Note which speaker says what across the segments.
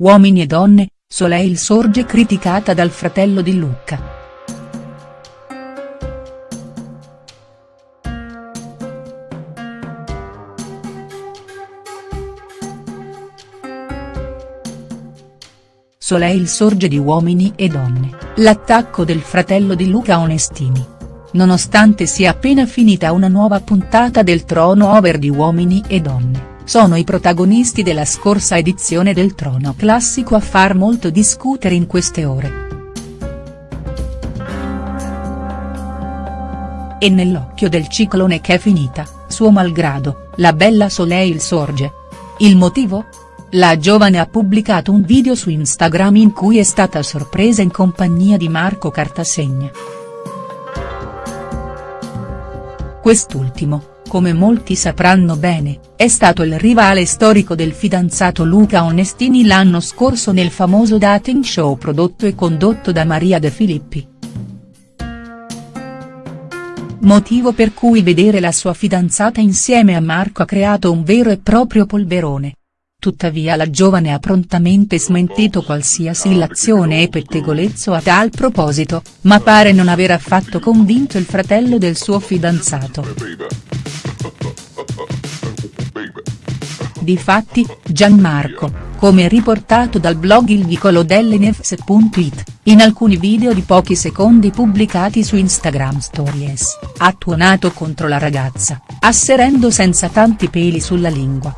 Speaker 1: Uomini e donne, Soleil sorge criticata dal fratello di Lucca. Soleil sorge di Uomini e donne, l'attacco del fratello di Luca Onestini. Nonostante sia appena finita una nuova puntata del Trono Over di Uomini e donne, sono i protagonisti della scorsa edizione del Trono Classico a far molto discutere in queste ore. E nell'occhio del ciclone che è finita, suo malgrado, la bella Soleil sorge. Il motivo? La giovane ha pubblicato un video su Instagram in cui è stata sorpresa in compagnia di Marco Cartasegna. Quest'ultimo, come molti sapranno bene, è stato il rivale storico del fidanzato Luca Onestini l'anno scorso nel famoso dating show prodotto e condotto da Maria De Filippi. Motivo per cui vedere la sua fidanzata insieme a Marco ha creato un vero e proprio polverone. Tuttavia la giovane ha prontamente smentito qualsiasi illazione e pettegolezzo a tal proposito, ma pare non aver affatto convinto il fratello del suo fidanzato. Difatti, Gianmarco, come riportato dal blog Il Vicolo delle Nefs.it, in alcuni video di pochi secondi pubblicati su Instagram Stories, ha tuonato contro la ragazza, asserendo senza tanti peli sulla lingua.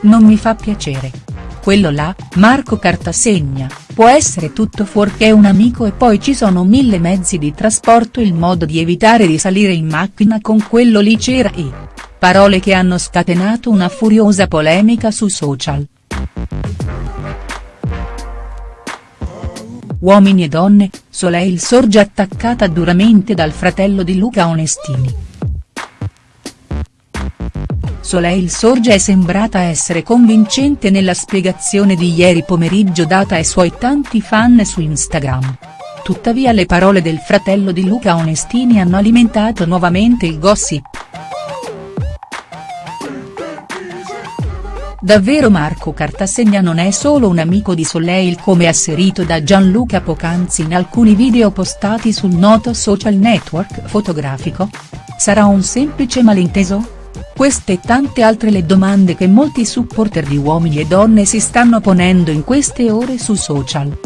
Speaker 1: Non mi fa piacere. Quello là, Marco Cartasegna, può essere tutto fuorché un amico e poi ci sono mille mezzi di trasporto il modo di evitare di salire in macchina con quello lì c'era e. Parole che hanno scatenato una furiosa polemica su social. Uomini e donne, Soleil sorge attaccata duramente dal fratello di Luca Onestini. Soleil Sorge è sembrata essere convincente nella spiegazione di ieri pomeriggio data ai suoi tanti fan su Instagram. Tuttavia le parole del fratello di Luca Onestini hanno alimentato nuovamente il gossip. Davvero Marco Cartasegna non è solo un amico di Soleil come asserito da Gianluca Pocanzi in alcuni video postati sul noto social network fotografico? Sarà un semplice malinteso?. Queste e tante altre le domande che molti supporter di uomini e donne si stanno ponendo in queste ore su social.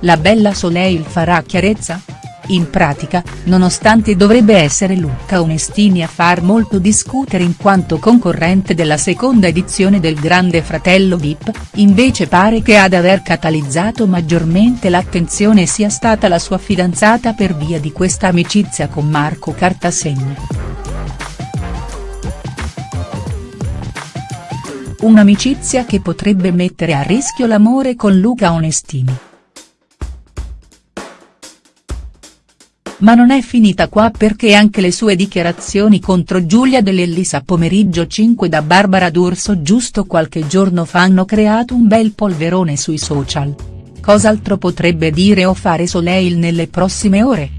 Speaker 1: La bella Soleil farà chiarezza?. In pratica, nonostante dovrebbe essere Luca Onestini a far molto discutere in quanto concorrente della seconda edizione del Grande Fratello Vip, invece pare che ad aver catalizzato maggiormente l'attenzione sia stata la sua fidanzata per via di questa amicizia con Marco Cartasegna. Un'amicizia che potrebbe mettere a rischio l'amore con Luca Onestini. Ma non è finita qua perché anche le sue dichiarazioni contro Giulia Dell'Ellis a pomeriggio 5 da Barbara D'Urso giusto qualche giorno fa hanno creato un bel polverone sui social. Cos'altro potrebbe dire o fare Soleil nelle prossime ore?.